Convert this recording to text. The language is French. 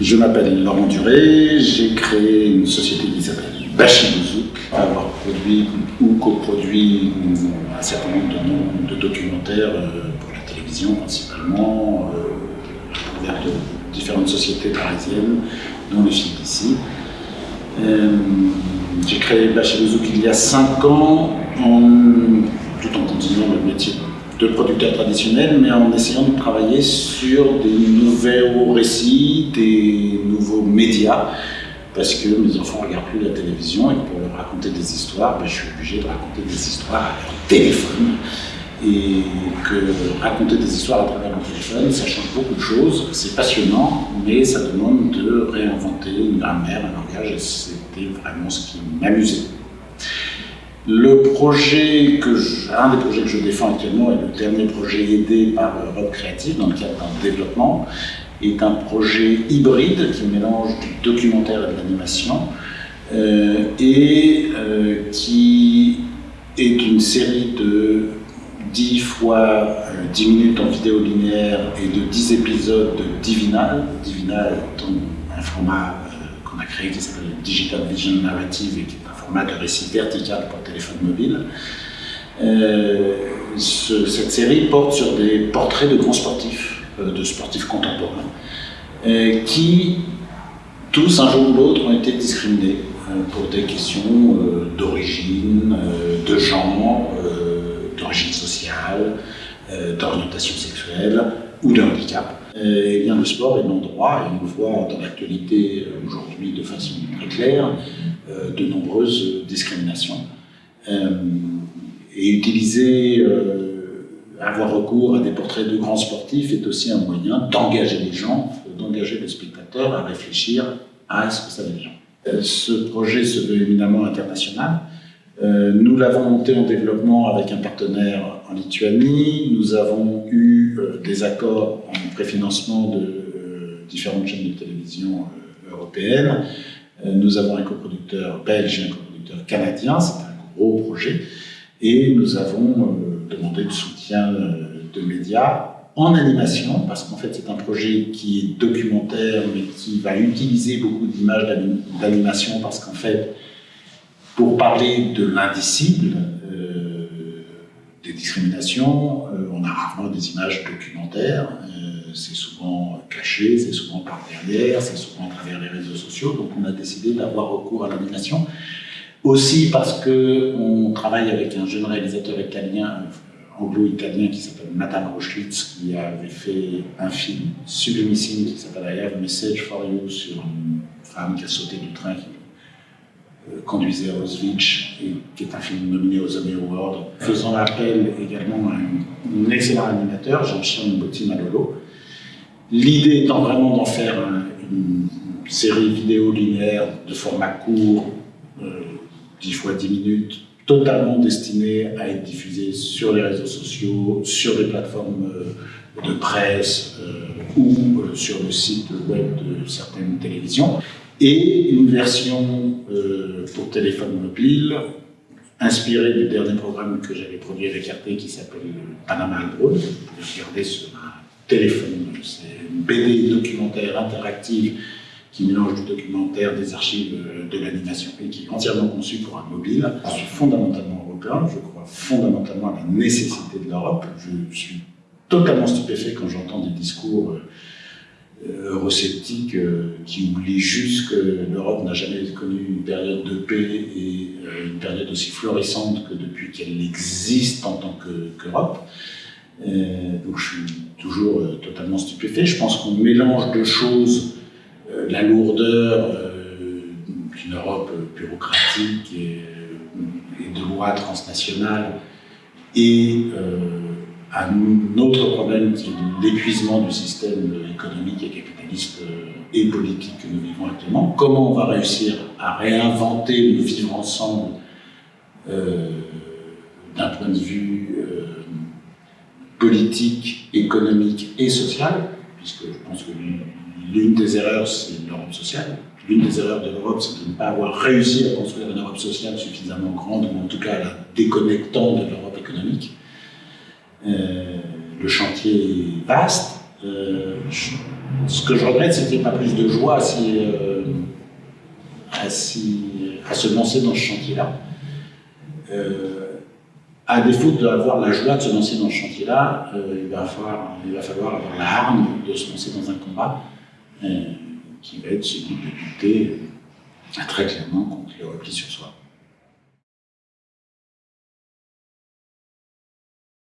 Je m'appelle Laurent Duré, j'ai créé une société qui s'appelle Bachibouzouk, avoir produit ou coproduit un certain nombre de, de documentaires euh, pour la télévision principalement, euh, vers de différentes sociétés parisiennes, dont le film ici. Euh, j'ai créé Bachibouzouk il y a 5 ans, tout en continuant le métier producteur traditionnel, mais en essayant de travailler sur des nouveaux récits, des nouveaux médias, parce que mes enfants ne regardent plus la télévision et pour leur raconter des histoires, ben, je suis obligé de raconter des histoires à leur téléphone. Et que raconter des histoires à travers leur téléphone, ça change beaucoup de choses, c'est passionnant, mais ça demande de réinventer une grammaire, un langage, et c'était vraiment ce qui m'amusait. Le projet que un des projets que je défends actuellement est le dernier projet aidé par Europe Créative dans le cadre d'un développement, est un projet hybride qui mélange du documentaire et de l'animation euh, et euh, qui est une série de 10 fois 10 euh, minutes en vidéo linéaire et de 10 épisodes de Divinal, Divinal étant un format qu'on a créé qui s'appelle Digital Vision Narrative et qui de récit vertical pour téléphone mobile. Euh, cette série porte sur des portraits de grands sportifs, euh, de sportifs contemporains, euh, qui, tous un jour ou l'autre, ont été discriminés pour des questions d'origine, de genre, d'origine sociale, d'orientation sexuelle ou de handicap. Et bien, le sport est l'endroit, et on le voit dans l'actualité aujourd'hui de façon très claire, de nombreuses discriminations. Euh, et utiliser, euh, avoir recours à des portraits de grands sportifs est aussi un moyen d'engager les gens, d'engager les spectateurs à réfléchir à ce que ça veut dire. Ce projet se veut éminemment international. Nous l'avons monté en développement avec un partenaire en Lituanie. Nous avons eu des accords en préfinancement de différentes chaînes de télévision européennes. Euh, nous avons un coproducteur belge et un coproducteur canadien, c'est un gros projet, et nous avons euh, demandé le soutien euh, de médias en animation, parce qu'en fait c'est un projet qui est documentaire, mais qui va utiliser beaucoup d'images d'animation, parce qu'en fait, pour parler de l'indicible, des discriminations, on a rarement des images documentaires, c'est souvent caché, c'est souvent par derrière, c'est souvent à travers les réseaux sociaux, donc on a décidé d'avoir recours à l'animation. Aussi parce qu'on travaille avec un jeune réalisateur italien, anglo-italien, qui s'appelle Nathan Roschlitz, qui avait fait un film sublimissime qui s'appelle I Have a Message for You sur une femme qui a sauté du train qui euh, conduisait à Auschwitz, et qui est un film nominé aux Emmy Awards, faisant appel également à un, excellent animateur, Jean-Charles Botti Malolo, L'idée étant vraiment d'en faire une série vidéo linéaire de format court, 10 euh, fois 10 minutes, totalement destinée à être diffusée sur les réseaux sociaux, sur les plateformes euh, de presse euh, ou sur le site web de certaines télévisions, et une version pour téléphone mobile inspirée du dernier programme que j'avais produit avec RT qui s'appelle Panama Broad. Vous pouvez regarder sur un c'est une BD documentaire interactive qui mélange du documentaire, des archives, euh, de l'animation et qui est entièrement conçu pour un mobile. Je suis fondamentalement européen, je crois fondamentalement à la nécessité de l'Europe. Je suis totalement stupéfait quand j'entends des discours euh, eurosceptiques euh, qui oublient juste que l'Europe n'a jamais connu une période de paix et une période aussi florissante que depuis qu'elle existe en tant qu'Europe. Donc je suis toujours euh, totalement stupéfait. Je pense qu'on mélange deux choses, euh, la lourdeur euh, d'une Europe bureaucratique et, de lois transnationales et un autre problème qui est l'épuisement du système économique et capitaliste et politique que nous vivons actuellement. Comment on va réussir à réinventer le vivre ensemble d'un point de vue politique, économique et sociale, puisque je pense que l'une des erreurs, c'est l'Europe sociale. L'une des erreurs de l'Europe, c'est de ne pas avoir réussi à construire une Europe sociale suffisamment grande, ou en tout cas la déconnectant de l'Europe économique. Euh, le chantier est vaste, Euh, ce que je regrette, c'est qu'il n'y ait pas plus de joie à, euh, se lancer dans ce chantier-là. À défaut d'avoir la joie de se lancer dans ce chantier-là, il, va falloir, il va falloir avoir la hargne de se lancer dans un combat qui va être celui de lutter très clairement contre le repli sur soi.